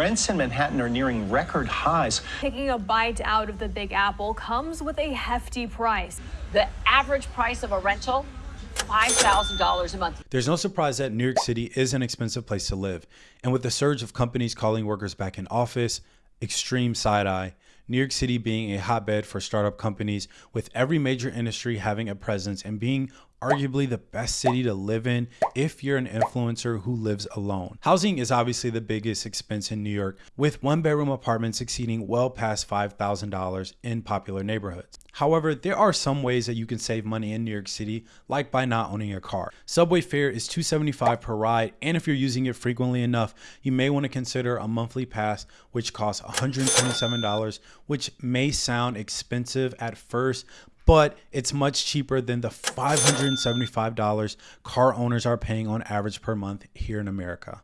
Rents in Manhattan are nearing record highs. Taking a bite out of the Big Apple comes with a hefty price. The average price of a rental $5,000 a month. There's no surprise that New York City is an expensive place to live. And with the surge of companies calling workers back in office, extreme side eye, New York City being a hotbed for startup companies, with every major industry having a presence and being arguably the best city to live in if you're an influencer who lives alone. Housing is obviously the biggest expense in New York, with one bedroom apartments exceeding well past $5,000 in popular neighborhoods. However, there are some ways that you can save money in New York City, like by not owning a car. Subway fare is 275 per ride, and if you're using it frequently enough, you may want to consider a monthly pass, which costs $127, which may sound expensive at first, but it's much cheaper than the $575 car owners are paying on average per month here in America.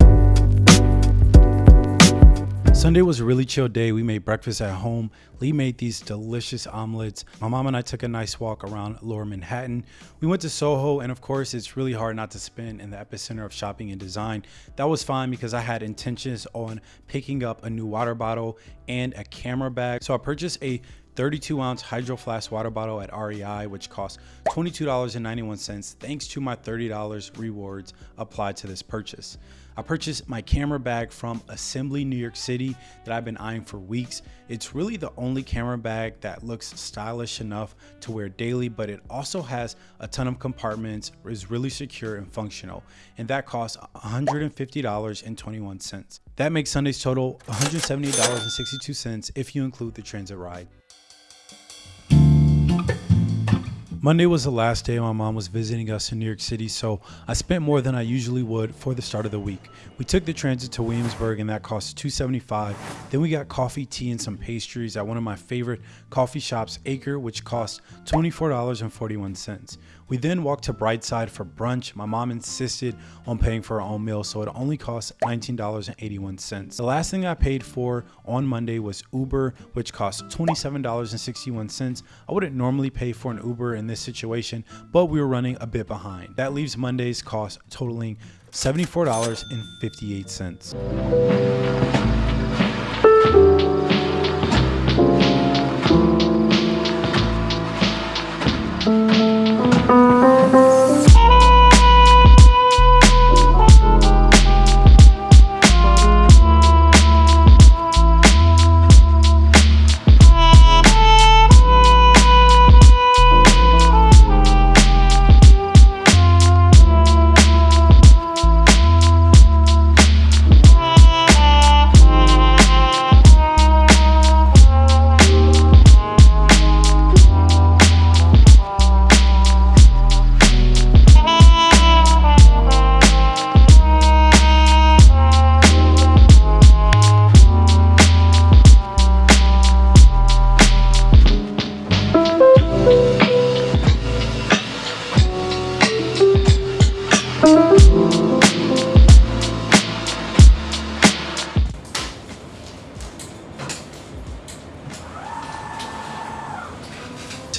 Sunday was a really chill day. We made breakfast at home. Lee made these delicious omelets. My mom and I took a nice walk around lower Manhattan. We went to Soho, and of course, it's really hard not to spend in the epicenter of shopping and design. That was fine because I had intentions on picking up a new water bottle and a camera bag. So I purchased a 32 ounce hydro flask water bottle at REI, which costs $22.91 thanks to my $30 rewards applied to this purchase. I purchased my camera bag from Assembly New York City that I've been eyeing for weeks. It's really the only camera bag that looks stylish enough to wear daily, but it also has a ton of compartments, is really secure and functional, and that costs $150.21. That makes Sunday's total $178.62 if you include the transit ride. Monday was the last day my mom was visiting us in New York City, so I spent more than I usually would for the start of the week. We took the transit to Williamsburg and that cost 275. Then we got coffee, tea, and some pastries at one of my favorite coffee shops, Acre, which cost $24.41. We then walked to Brightside for brunch. My mom insisted on paying for our own meal, so it only cost $19.81. The last thing I paid for on Monday was Uber, which cost $27.61. I wouldn't normally pay for an Uber in this situation, but we were running a bit behind. That leaves Monday's cost totaling $74.58.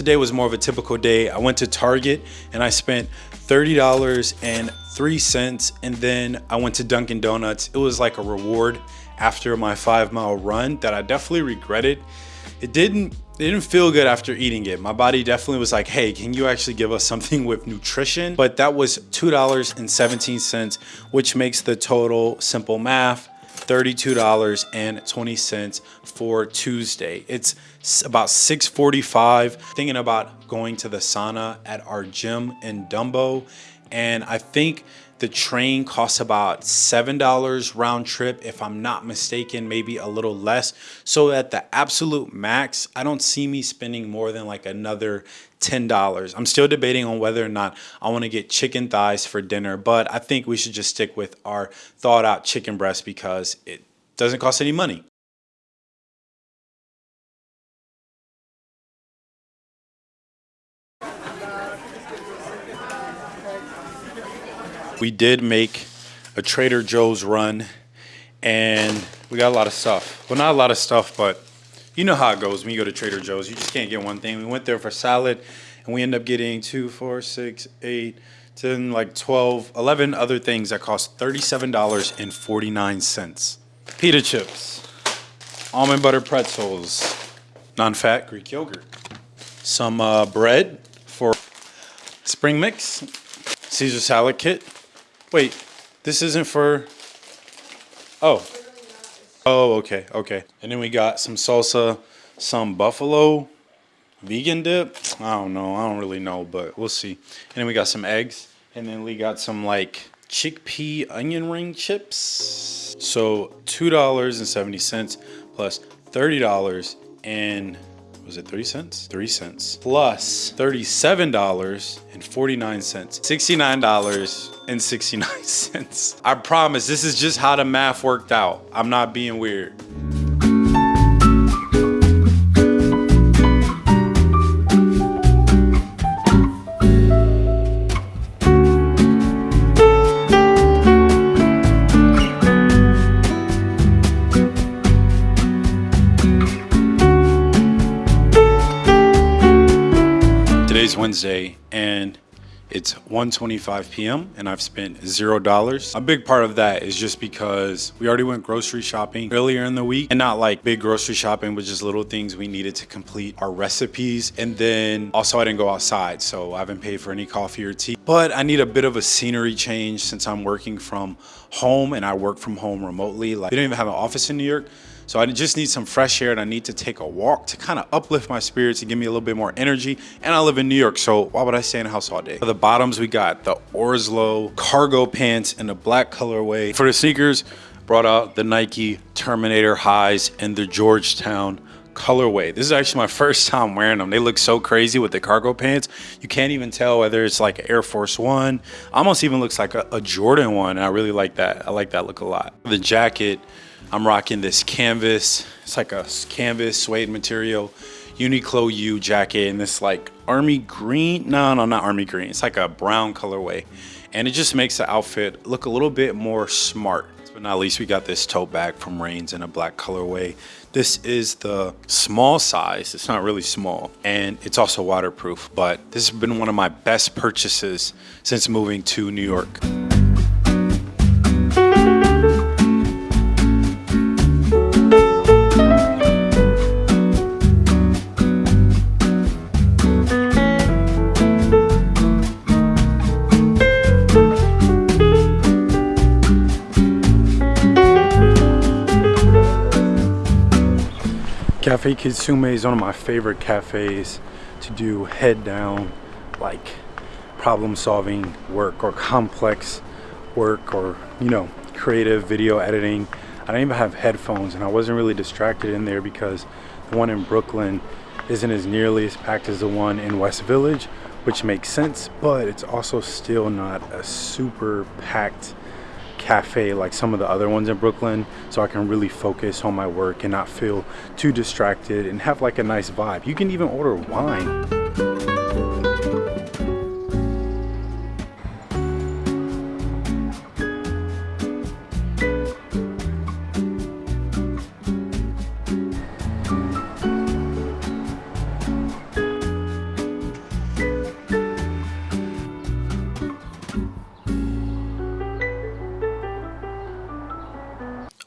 today was more of a typical day. I went to Target and I spent $30.03 and then I went to Dunkin' Donuts. It was like a reward after my five mile run that I definitely regretted. It didn't it didn't feel good after eating it. My body definitely was like, hey, can you actually give us something with nutrition? But that was $2.17, which makes the total simple math $32.20 for Tuesday. It's about 6.45, thinking about going to the sauna at our gym in Dumbo. And I think the train costs about $7 round trip, if I'm not mistaken, maybe a little less. So at the absolute max, I don't see me spending more than like another $10. I'm still debating on whether or not I want to get chicken thighs for dinner, but I think we should just stick with our thawed out chicken breast because it doesn't cost any money. We did make a Trader Joe's run and we got a lot of stuff. Well, not a lot of stuff, but you know how it goes when you go to Trader Joe's. You just can't get one thing. We went there for salad and we end up getting two, four, six, eight, 10, like 12, 11 other things that cost $37.49. pita chips, almond butter pretzels, non-fat Greek yogurt, some uh, bread for spring mix, Caesar salad kit. Wait, this isn't for. Oh. Oh, okay, okay. And then we got some salsa, some buffalo vegan dip. I don't know. I don't really know, but we'll see. And then we got some eggs. And then we got some like chickpea onion ring chips. So $2.70 plus $30 and was it three cents? Three cents plus $37.49. $69.69. I promise this is just how the math worked out. I'm not being weird. It's 1:25 p.m. and I've spent zero dollars. A big part of that is just because we already went grocery shopping earlier in the week and not like big grocery shopping, but just little things we needed to complete our recipes. And then also I didn't go outside, so I haven't paid for any coffee or tea. But I need a bit of a scenery change since I'm working from home and I work from home remotely. Like they don't even have an office in New York. So I just need some fresh air and I need to take a walk to kind of uplift my spirits and give me a little bit more energy. And I live in New York, so why would I stay in the house all day? For the bottoms, we got the Orslo cargo pants in the black colorway. For the sneakers, brought out the Nike Terminator highs and the Georgetown colorway. This is actually my first time wearing them. They look so crazy with the cargo pants. You can't even tell whether it's like Air Force One. Almost even looks like a, a Jordan one. And I really like that. I like that look a lot. The jacket, I'm rocking this canvas. It's like a canvas suede material Uniqlo U jacket and this like army green. No, no, not army green. It's like a brown colorway. And it just makes the outfit look a little bit more smart. But not least, we got this tote bag from Rains in a black colorway. This is the small size. It's not really small. And it's also waterproof. But this has been one of my best purchases since moving to New York. Cafe Kitsune is one of my favorite cafes to do head down, like problem solving work or complex work or, you know, creative video editing. I don't even have headphones and I wasn't really distracted in there because the one in Brooklyn isn't as nearly as packed as the one in West Village, which makes sense, but it's also still not a super packed cafe like some of the other ones in Brooklyn so I can really focus on my work and not feel too distracted and have like a nice vibe. You can even order wine.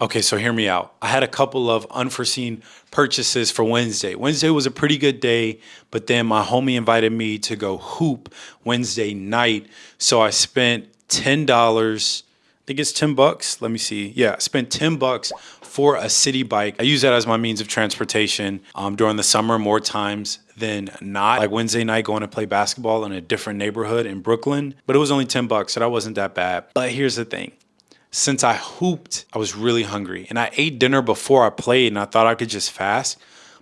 Okay, so hear me out. I had a couple of unforeseen purchases for Wednesday. Wednesday was a pretty good day, but then my homie invited me to go hoop Wednesday night. So I spent $10. I think it's 10 bucks. Let me see. Yeah, I spent 10 bucks for a Citi Bike. I use that as my means of transportation um, during the summer more times than not. Like Wednesday night going to play basketball in a different neighborhood in Brooklyn, but it was only 10 bucks, so that wasn't that bad. But here's the thing since I hooped, I was really hungry. And I ate dinner before I played and I thought I could just fast.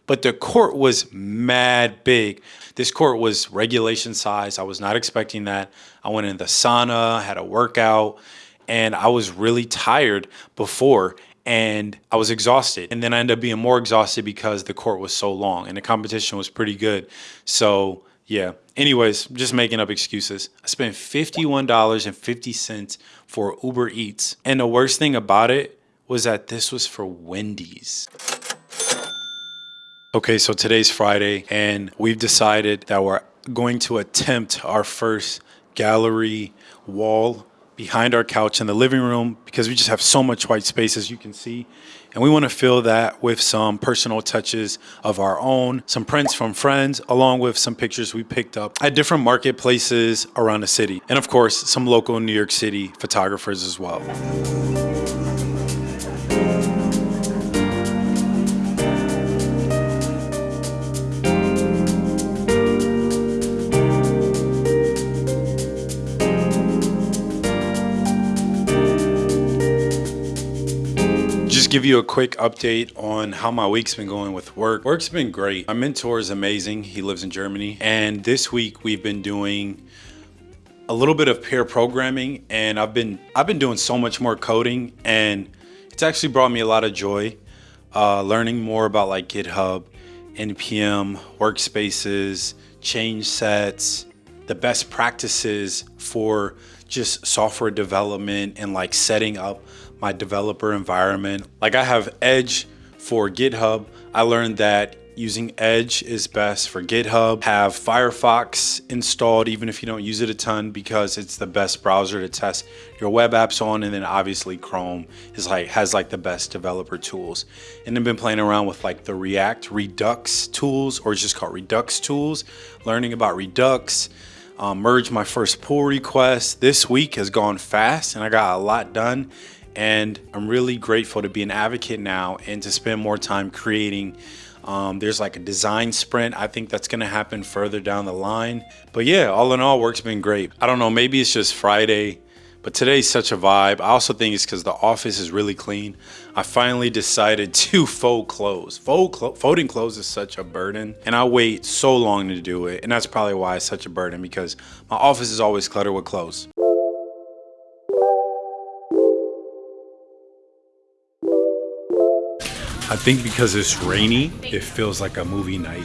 But the court was mad big. This court was regulation size. I was not expecting that. I went in the sauna, had a workout, and I was really tired before and I was exhausted. And then I ended up being more exhausted because the court was so long and the competition was pretty good. So yeah. Anyways, just making up excuses. I spent $51.50 for Uber Eats. And the worst thing about it was that this was for Wendy's. Okay, so today's Friday, and we've decided that we're going to attempt our first gallery wall behind our couch in the living room because we just have so much white space as you can see. And we want to fill that with some personal touches of our own, some prints from friends, along with some pictures we picked up at different marketplaces around the city. And of course, some local New York City photographers as well. Give you a quick update on how my week's been going with work. Work's been great. My mentor is amazing. He lives in Germany. And this week we've been doing a little bit of pair programming and I've been I've been doing so much more coding and it's actually brought me a lot of joy uh, learning more about like GitHub, NPM, workspaces, change sets, the best practices for just software development and like setting up my developer environment. Like I have Edge for GitHub. I learned that using Edge is best for GitHub. Have Firefox installed even if you don't use it a ton because it's the best browser to test your web apps on and then obviously Chrome is like has like the best developer tools. And I've been playing around with like the React Redux tools or just called Redux tools, learning about Redux, um, merged my first pull request. This week has gone fast and I got a lot done and I'm really grateful to be an advocate now and to spend more time creating. Um, there's like a design sprint. I think that's going to happen further down the line. But yeah, all in all, work's been great. I don't know, maybe it's just Friday, but today's such a vibe. I also think it's because the office is really clean. I finally decided to fold clothes. Fold clo folding clothes is such a burden, and I wait so long to do it. And that's probably why it's such a burden because my office is always cluttered with clothes. I think because it's rainy, it feels like a movie night.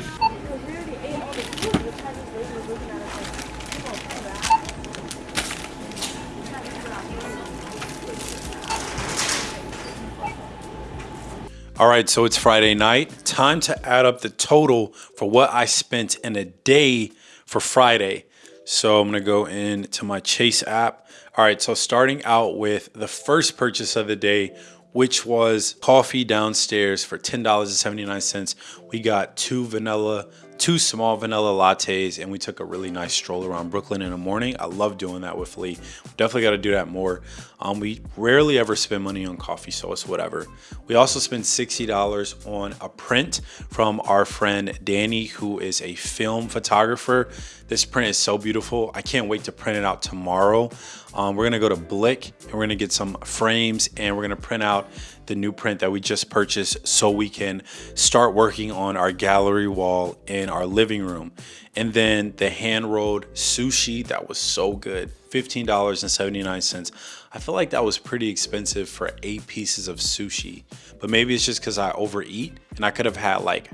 All right, so it's Friday night. Time to add up the total for what I spent in a day for Friday. So I'm gonna go into my Chase app. All right, so starting out with the first purchase of the day which was coffee downstairs for $10.79. We got two vanilla, two small vanilla lattes, and we took a really nice stroll around Brooklyn in the morning. I love doing that with Lee. Definitely got to do that more. Um, we rarely ever spend money on coffee, so it's whatever. We also spent $60 on a print from our friend Danny, who is a film photographer. This print is so beautiful. I can't wait to print it out tomorrow. Um, we're gonna go to Blick and we're gonna get some frames and we're gonna print out the new print that we just purchased so we can start working on our gallery wall in our living room. And then the hand rolled sushi, that was so good. $15.79. I feel like that was pretty expensive for eight pieces of sushi, but maybe it's just because I overeat and I could have had like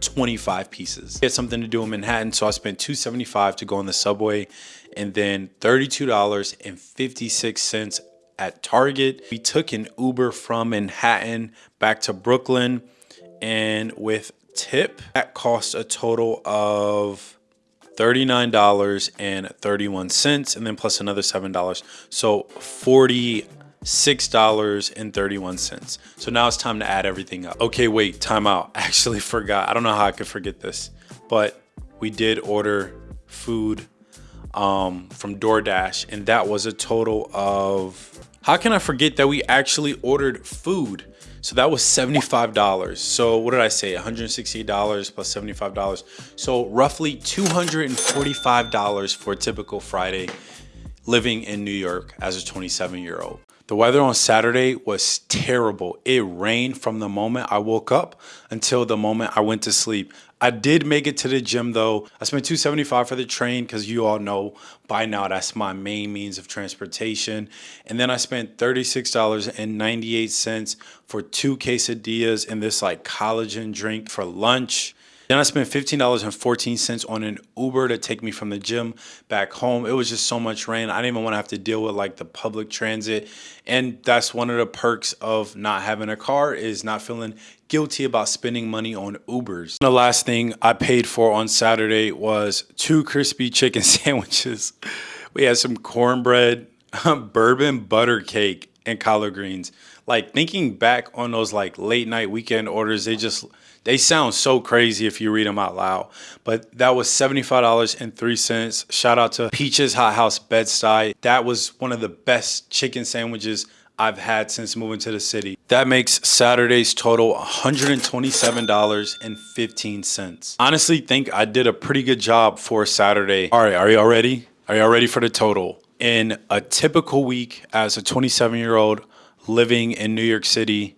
25 pieces. I had something to do in Manhattan, so I spent 275 to go on the subway and then $32.56 at Target. We took an Uber from Manhattan back to Brooklyn and with tip that cost a total of $39.31 and then plus another $7. So 40 $6.31. So now it's time to add everything up. Okay, wait, time out. Actually forgot. I don't know how I could forget this, but we did order food um, from DoorDash, and that was a total of. How can I forget that we actually ordered food? So that was $75. So what did I say? $168 plus $75. So roughly $245 for a typical Friday living in New York as a 27 year old. The weather on Saturday was terrible. It rained from the moment I woke up until the moment I went to sleep. I did make it to the gym though. I spent 275 for the train because you all know by now that's my main means of transportation. And then I spent $36.98 for two quesadillas and this like collagen drink for lunch. Then I spent $15.14 on an Uber to take me from the gym back home. It was just so much rain. I didn't even want to have to deal with like the public transit. And that's one of the perks of not having a car is not feeling guilty about spending money on Ubers. The last thing I paid for on Saturday was two crispy chicken sandwiches. We had some cornbread, bourbon butter cake and collard greens. Like thinking back on those like late night weekend orders, they just they sound so crazy if you read them out loud. But that was $75.03. Shout out to Peaches Hot House Bed-Stuy. That was one of the best chicken sandwiches I've had since moving to the city. That makes Saturday's total $127.15. Honestly, think I did a pretty good job for Saturday. All right, are y'all ready? Are y'all ready for the total? In a typical week as a 27 year old living in New York City,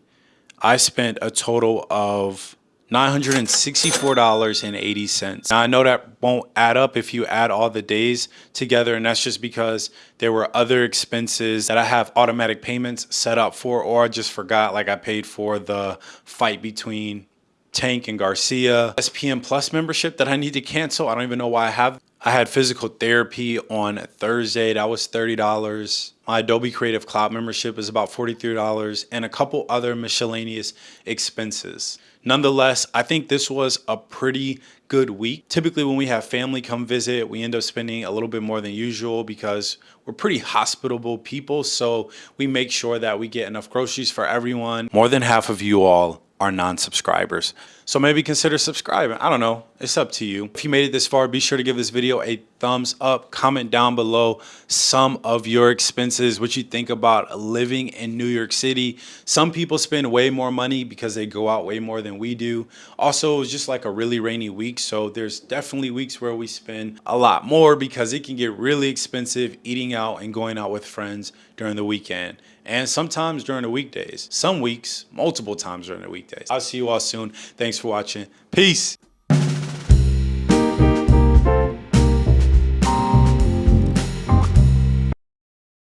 I spent a total of $964.80. Now, I know that won't add up if you add all the days together, and that's just because there were other expenses that I have automatic payments set up for, or I just forgot, like I paid for the fight between Tank and Garcia. ESPN Plus membership that I need to cancel. I don't even know why I have. I had physical therapy on Thursday. That was $30. My Adobe Creative Cloud membership is about $43 and a couple other miscellaneous expenses. Nonetheless, I think this was a pretty good week. Typically when we have family come visit, we end up spending a little bit more than usual because we're pretty hospitable people. So we make sure that we get enough groceries for everyone. More than half of you all are non-subscribers. So maybe consider subscribing. I don't know. It's up to you. If you made it this far, be sure to give this video a thumbs up. Comment down below some of your expenses, what you think about living in New York City. Some people spend way more money because they go out way more than we do. Also, it was just like a really rainy week. So there's definitely weeks where we spend a lot more because it can get really expensive eating out and going out with friends during the weekend and sometimes during the weekdays. Some weeks, multiple times during the weekdays. I'll see you all soon. Thanks watching. Peace.